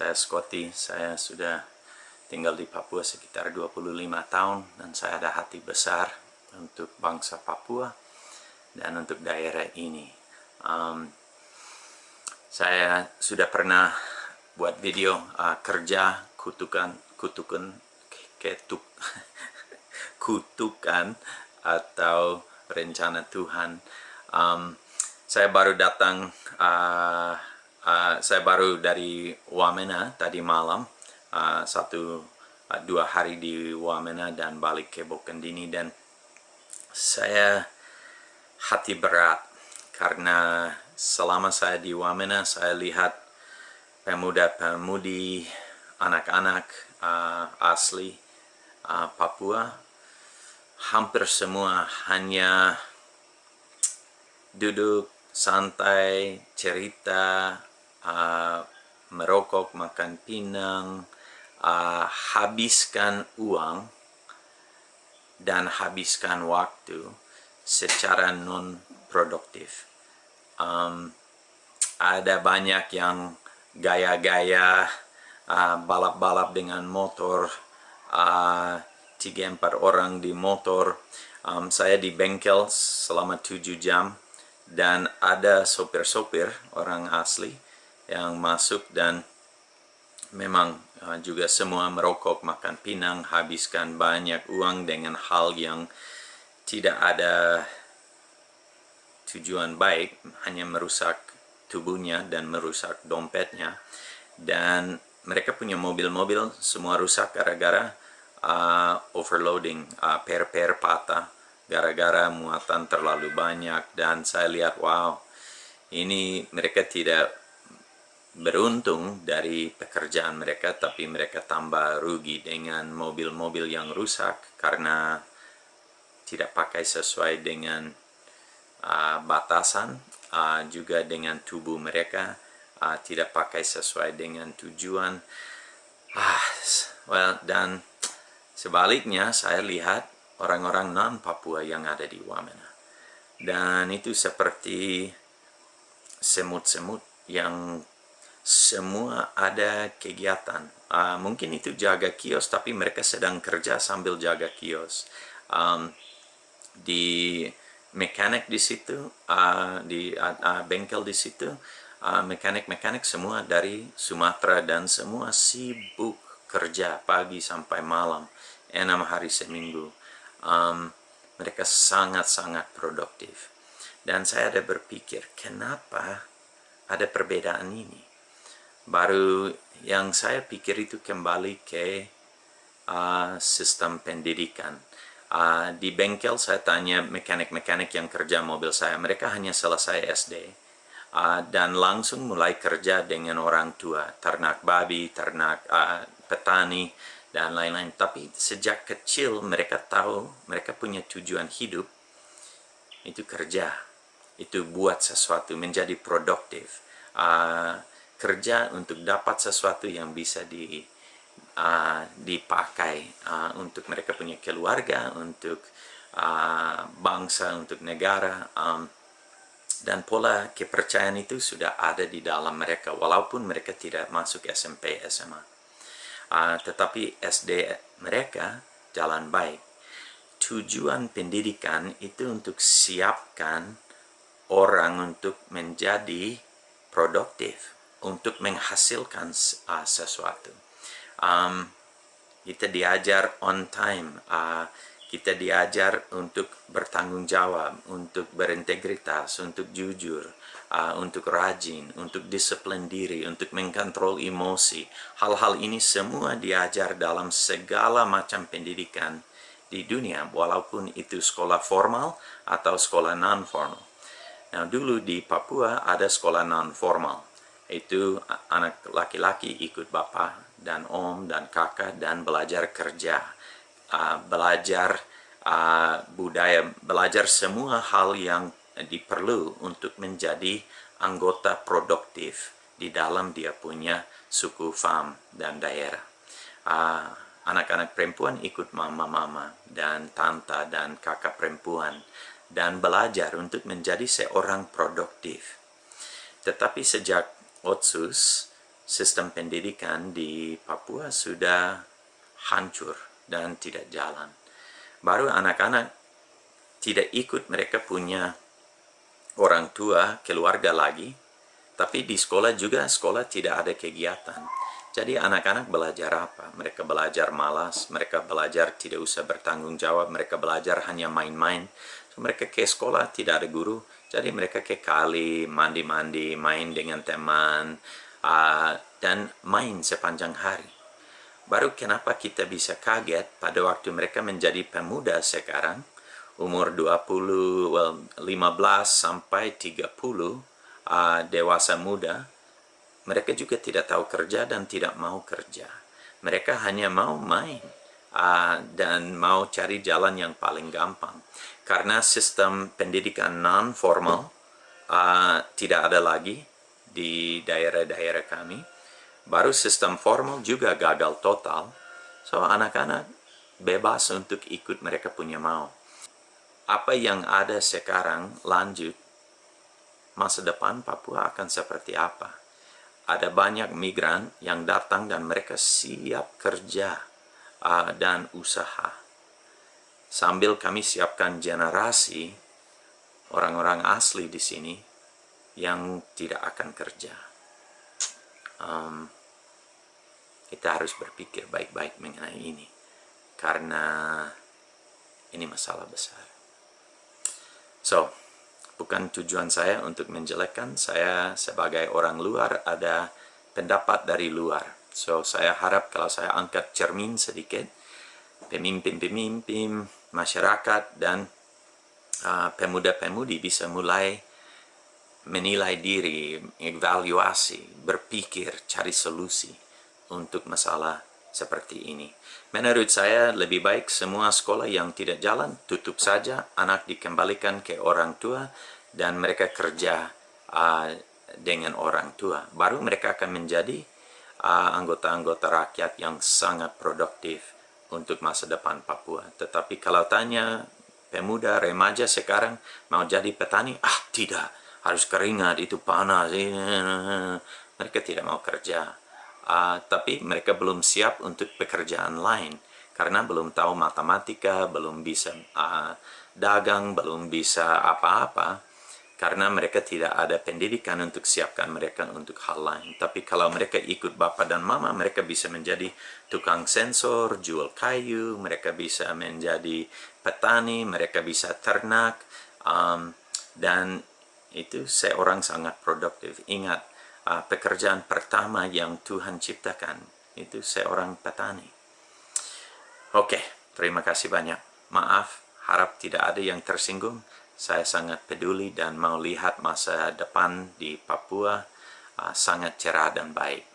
Saya Scotty, saya sudah tinggal di Papua sekitar 25 tahun dan saya ada hati besar untuk bangsa Papua dan untuk daerah ini. Um, saya sudah pernah buat video uh, kerja kutukan kutukan ketuk kutukan atau rencana Tuhan. Um, saya baru datang, uh, uh, saya baru dari Wamena tadi malam. Uh, satu uh, dua hari di Wamena dan balik ke Bokendini dan saya hati berat karena selama saya di Wamena saya lihat pemuda-pemudi anak-anak uh, asli uh, Papua hampir semua hanya duduk santai cerita uh, merokok makan pinang uh, habiskan uang dan habiskan waktu secara non produktif um, ada banyak yang gaya-gaya uh, balap-balap dengan motor uh, tiga empat orang di motor. Um, saya di bengkel selama tujuh jam dan ada sopir-sopir orang asli yang masuk dan memang uh, juga semua merokok, makan pinang, habiskan banyak uang dengan hal yang tidak ada tujuan baik, hanya merusak tubuhnya dan merusak dompetnya. Dan mereka punya mobil-mobil semua rusak gara-gara uh, overloading, uh, per-per patah, gara-gara muatan terlalu banyak. Dan saya lihat, wow, ini mereka tidak beruntung dari pekerjaan mereka tapi mereka tambah rugi dengan mobil-mobil yang rusak karena tidak pakai sesuai dengan uh, batasan uh, juga dengan tubuh mereka uh, tidak pakai sesuai dengan tujuan. Ah well dan sebaliknya saya lihat orang-orang non Papua yang ada di Wamena. Dan itu seperti semut-semut yang semua ada kegiatan. Uh, mungkin itu jaga kios, tapi mereka sedang kerja sambil jaga kios. Um, di mekanik di situ, uh, di uh, uh, bengkel di situ, uh, mekanik-mekanik semua dari Sumatera dan semua sibuk kerja pagi sampai malam, enam hari seminggu. Um, mereka sangat-sangat produktif. Dan saya ada berpikir, kenapa ada perbedaan ini? Baru yang saya pikir itu kembali ke uh, sistem pendidikan. Uh, di bengkel saya tanya mekanik-mekanik yang kerja mobil saya, mereka hanya selesai SD uh, dan langsung mulai kerja dengan orang tua, ternak babi, ternak uh, petani, dan lain-lain. Tapi sejak kecil mereka tahu, mereka punya tujuan hidup, itu kerja, itu buat sesuatu, menjadi produktif. Uh, kerja untuk dapat sesuatu yang bisa di uh, dipakai uh, untuk mereka punya keluarga, untuk uh, bangsa, untuk negara. Um, dan pola kepercayaan itu sudah ada di dalam mereka, walaupun mereka tidak masuk SMP, SMA. Uh, tetapi SD mereka jalan baik. Tujuan pendidikan itu untuk siapkan orang untuk menjadi produktif untuk menghasilkan uh, sesuatu. Um, kita diajar on time, uh, kita diajar untuk bertanggung jawab, untuk berintegritas, untuk jujur, uh, untuk rajin, untuk disiplin diri, untuk mengkontrol emosi. Hal-hal ini semua diajar dalam segala macam pendidikan di dunia, walaupun itu sekolah formal atau sekolah non-formal. Nah, dulu di Papua ada sekolah non-formal itu anak laki-laki ikut bapak dan om dan kakak dan belajar kerja. Uh, belajar uh, budaya belajar semua hal yang diperlu untuk menjadi anggota produktif. Di dalam dia punya suku fam dan daerah. Anak-anak uh, perempuan ikut mama-mama dan tante dan kakak perempuan dan belajar untuk menjadi seorang produktif. Tetapi sejak Otsus sistem pendidikan di Papua sudah hancur dan tidak jalan. Baru anak-anak tidak ikut mereka punya orang tua, keluarga lagi, tapi di sekolah juga sekolah tidak ada kegiatan. Jadi anak-anak belajar apa? Mereka belajar malas, mereka belajar tidak usah bertanggung jawab, mereka belajar hanya main-main. So, mereka ke sekolah tidak ada guru, jadi mereka ke kali, mandi-mandi, main dengan teman, uh, dan main sepanjang hari. Baru kenapa kita bisa kaget pada waktu mereka menjadi pemuda sekarang, umur 20, well, 15 sampai 30, uh, dewasa muda, mereka juga tidak tahu kerja dan tidak mau kerja. Mereka hanya mau main uh, dan mau cari jalan yang paling gampang. Karena sistem pendidikan non-formal uh, tidak ada lagi di daerah-daerah kami. Baru sistem formal juga gagal total. So, anak-anak bebas untuk ikut mereka punya mau. Apa yang ada sekarang lanjut, masa depan Papua akan seperti apa? ada banyak migran yang datang dan mereka siap kerja uh, dan usaha. Sambil kami siapkan generasi orang-orang asli di sini yang tidak akan kerja. Um, kita harus berpikir baik-baik mengenai ini karena ini masalah besar. So, bukan tujuan saya untuk menjelekkan saya sebagai orang luar ada pendapat dari luar so saya harap kalau saya angkat cermin sedikit pemimpin-pemimpin masyarakat dan uh, pemuda-pemudi bisa mulai menilai diri, evaluasi, berpikir, cari solusi untuk masalah seperti ini. Menurut saya lebih baik semua sekolah yang tidak jalan tutup saja, anak dikembalikan ke orang tua dan mereka kerja uh, dengan orang tua. Baru mereka akan menjadi uh, anggota-anggota uh, rakyat yang sangat produktif untuk masa depan Papua. Tetapi kalau tanya pemuda, remaja sekarang mau jadi petani, ah tidak, harus keringat, itu panas. Mereka tidak mau kerja. Uh, tapi mereka belum siap untuk pekerjaan lain karena belum tahu matematika, belum bisa uh, dagang, belum bisa apa-apa karena mereka tidak ada pendidikan untuk siapkan mereka untuk hal lain. Tapi kalau mereka ikut bapak dan mama, mereka bisa menjadi tukang sensor, jual kayu, mereka bisa menjadi petani, mereka bisa ternak, um, dan itu seorang sangat produktif. Ingat, uh, pekerjaan pertama yang Tuhan ciptakan, itu seorang petani. Oke, terima kasih banyak. Maaf, harap tidak ada yang tersinggung saya sangat peduli dan mau lihat masa depan di Papua uh, sangat cerah dan baik.